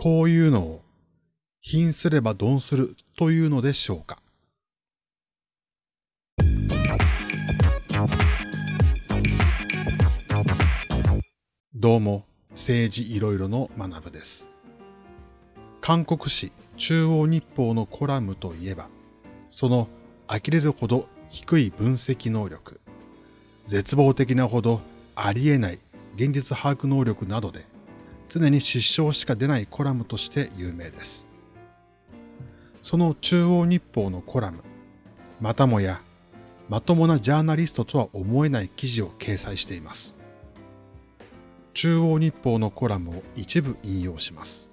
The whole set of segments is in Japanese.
こういうのを、貧すれば鈍するというのでしょうか？どうも、政治いろいろの学部です。韓国紙中央日報のコラムといえば、その呆れるほど低い分析能力、絶望的なほどありえない現実把握能力などで、常に失笑しか出ないコラムとして有名です。その中央日報のコラム、またもやまともなジャーナリストとは思えない記事を掲載しています。中央日報のコラムを一部引用します。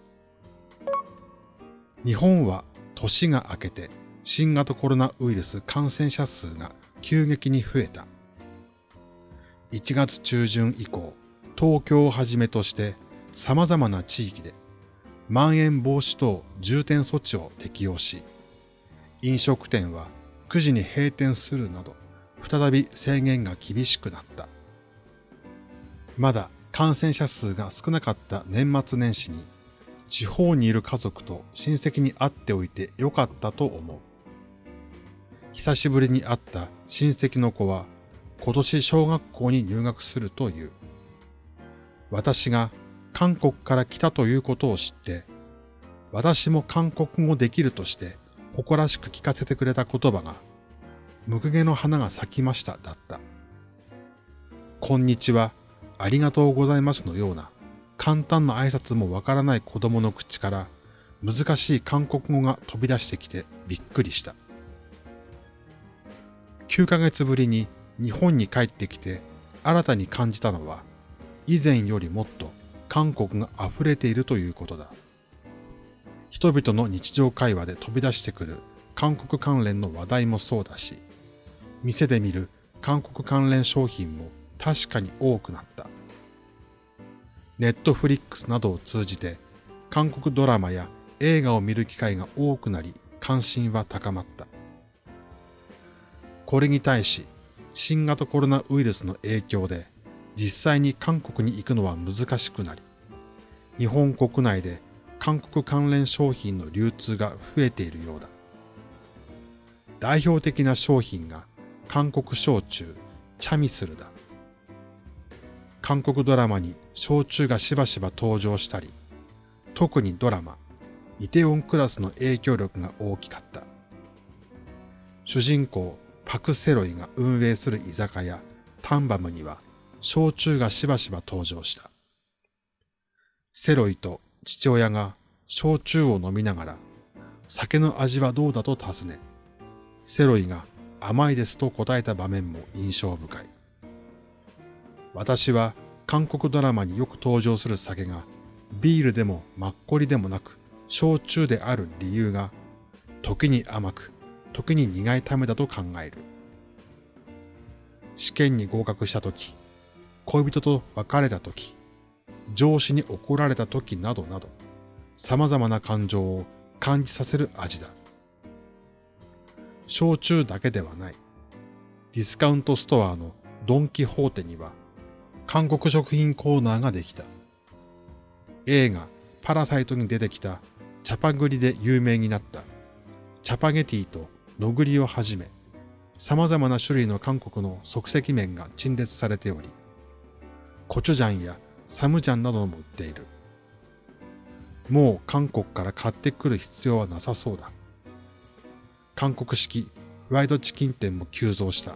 日本は年が明けて新型コロナウイルス感染者数が急激に増えた。1月中旬以降、東京をはじめとして様々な地域でまん延防止等重点措置を適用し、飲食店は9時に閉店するなど、再び制限が厳しくなった。まだ感染者数が少なかった年末年始に、地方にいる家族と親戚に会っておいてよかったと思う。久しぶりに会った親戚の子は、今年小学校に入学するという。私が韓国から来たということを知って、私も韓国語できるとして誇らしく聞かせてくれた言葉が、むくげの花が咲きましただった。こんにちは、ありがとうございますのような簡単な挨拶もわからない子供の口から難しい韓国語が飛び出してきてびっくりした。9ヶ月ぶりに日本に帰ってきて新たに感じたのは以前よりもっと韓国が溢れているということだ。人々の日常会話で飛び出してくる韓国関連の話題もそうだし、店で見る韓国関連商品も確かに多くなった。ネットフリックスなどを通じて韓国ドラマや映画を見る機会が多くなり関心は高まった。これに対し新型コロナウイルスの影響で実際に韓国に行くのは難しくなり、日本国内で韓国関連商品の流通が増えているようだ。代表的な商品が韓国焼酎チャミスルだ。韓国ドラマに焼酎がしばしば登場したり、特にドラマ、イテウォンクラスの影響力が大きかった。主人公パク・セロイが運営する居酒屋タンバムには焼酎がしばしば登場した。セロイと父親が焼酎を飲みながら酒の味はどうだと尋ね、セロイが甘いですと答えた場面も印象深い。私は韓国ドラマによく登場する酒がビールでもマッコリでもなく焼酎である理由が時に甘く時に苦いためだと考える。試験に合格した時、恋人と別れた時、上司に怒られた時などなど様々な感情を感じさせる味だ。焼酎だけではない。ディスカウントストアのドンキホーテには韓国食品コーナーができた。映画パラサイトに出てきたチャパグリで有名になったチャパゲティとノグリをはじめ様々な種類の韓国の即席麺が陳列されており、コチュジャンやサムジャンなども売っている。もう韓国から買ってくる必要はなさそうだ。韓国式ワイドチキン店も急増した。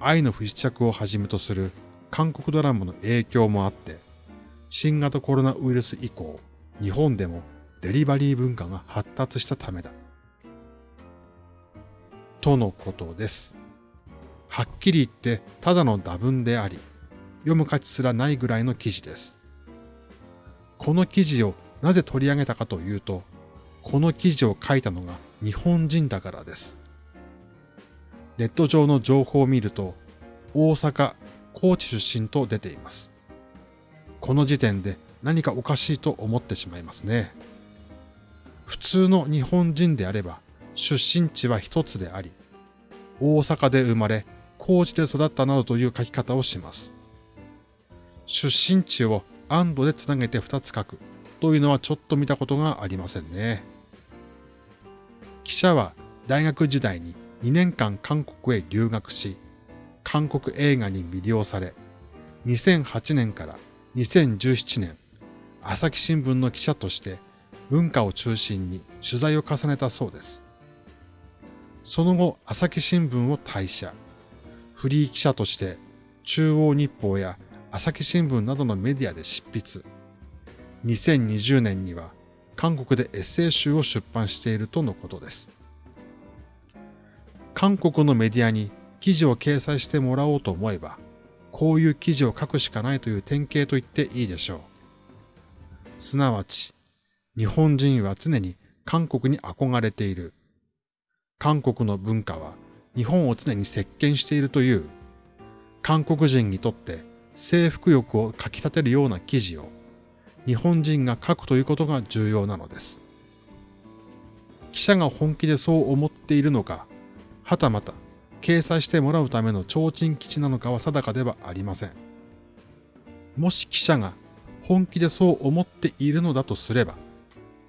愛の不時着をはじめとする韓国ドラマの影響もあって、新型コロナウイルス以降、日本でもデリバリー文化が発達したためだ。とのことです。はっきり言ってただの打文であり、読む価値すらないぐらいの記事です。この記事をなぜ取り上げたかというと、この記事を書いたのが日本人だからです。ネット上の情報を見ると、大阪、高知出身と出ています。この時点で何かおかしいと思ってしまいますね。普通の日本人であれば、出身地は一つであり、大阪で生まれ、高知で育ったなどという書き方をします。出身地を安堵でつなげて二つ書くというのはちょっと見たことがありませんね。記者は大学時代に2年間韓国へ留学し、韓国映画に魅了され、2008年から2017年、朝日新聞の記者として文化を中心に取材を重ねたそうです。その後、朝日新聞を退社。フリー記者として中央日報や朝日新聞などのメディアで執筆。2020年には韓国でエッセイ集を出版しているとのことです。韓国のメディアに記事を掲載してもらおうと思えば、こういう記事を書くしかないという典型と言っていいでしょう。すなわち、日本人は常に韓国に憧れている。韓国の文化は日本を常に席巻しているという、韓国人にとって征服欲をかき立てるような記事を日本人が書くということが重要なのです。記者が本気でそう思っているのか、はたまた掲載してもらうための提灯基地なのかは定かではありません。もし記者が本気でそう思っているのだとすれば、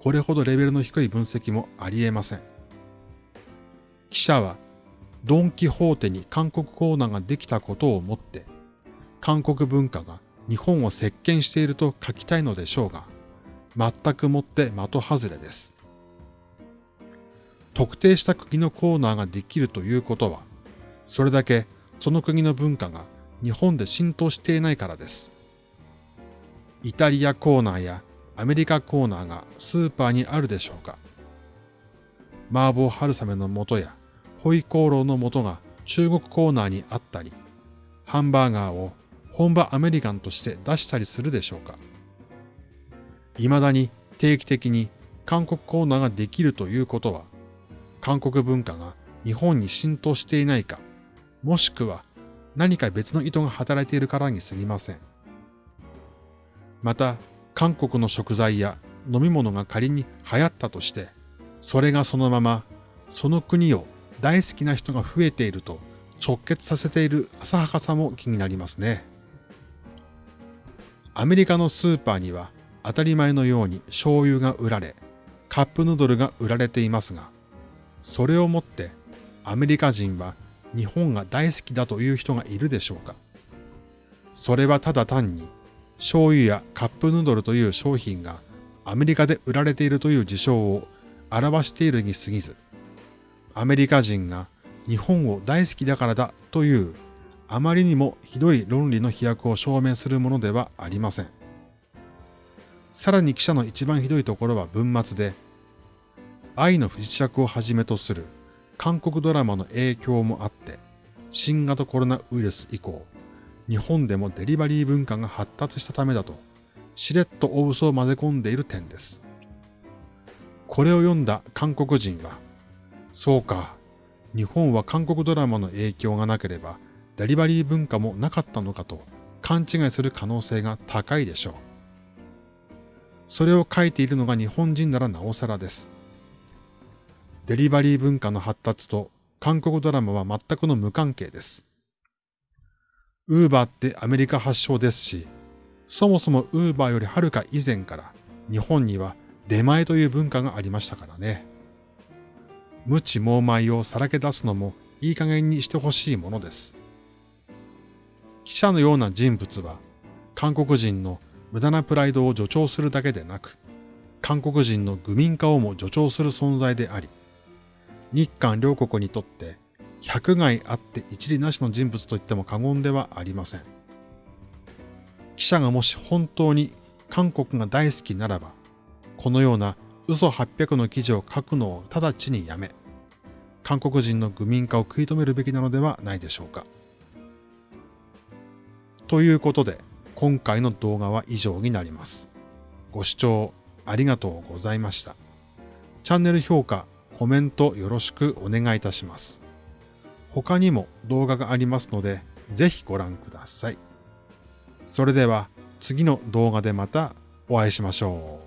これほどレベルの低い分析もあり得ません。記者はドンキホーテに韓国コーナーができたことをもって、韓国文化が日本を席巻していると書きたいのでしょうが、全くもって的外れです。特定した国のコーナーができるということは、それだけその国の文化が日本で浸透していないからです。イタリアコーナーやアメリカコーナーがスーパーにあるでしょうか麻婆春雨の素やホイコーローの素が中国コーナーにあったり、ハンバーガーを本場アメリカンとして出したりするでしょうか？未だに定期的に韓国コーナーができるということは、韓国文化が日本に浸透していないか、もしくは何か別の意図が働いているからに過ぎません。また、韓国の食材や飲み物が仮に流行ったとして、それがそのままその国を大好きな人が増えていると直結させている浅はかさも気になりますね。アメリカのスーパーには当たり前のように醤油が売られ、カップヌードルが売られていますが、それをもってアメリカ人は日本が大好きだという人がいるでしょうか。それはただ単に醤油やカップヌードルという商品がアメリカで売られているという事象を表しているに過ぎず、アメリカ人が日本を大好きだからだというあまりにもひどい論理の飛躍を証明するものではありません。さらに記者の一番ひどいところは文末で、愛の不時着をはじめとする韓国ドラマの影響もあって、新型コロナウイルス以降、日本でもデリバリー文化が発達したためだと、しれっと大嘘を混ぜ込んでいる点です。これを読んだ韓国人は、そうか、日本は韓国ドラマの影響がなければデリバリー文化もなかったのかと勘違いする可能性が高いでしょう。それを書いているのが日本人ならなおさらです。デリバリー文化の発達と韓国ドラマは全くの無関係です。ウーバーってアメリカ発祥ですし、そもそもウーバーよりはるか以前から日本には出前という文化がありましたからね。無知猛米をさらけ出すのもいい加減にしてほしいものです。記者のような人物は、韓国人の無駄なプライドを助長するだけでなく、韓国人の愚民化をも助長する存在であり、日韓両国にとって百害あって一理なしの人物と言っても過言ではありません。記者がもし本当に韓国が大好きならば、このような嘘800の記事を書くのを直ちにやめ、韓国人の愚民化を食い止めるべきなのではないでしょうか。ということで、今回の動画は以上になります。ご視聴ありがとうございました。チャンネル評価、コメントよろしくお願いいたします。他にも動画がありますので、ぜひご覧ください。それでは次の動画でまたお会いしましょう。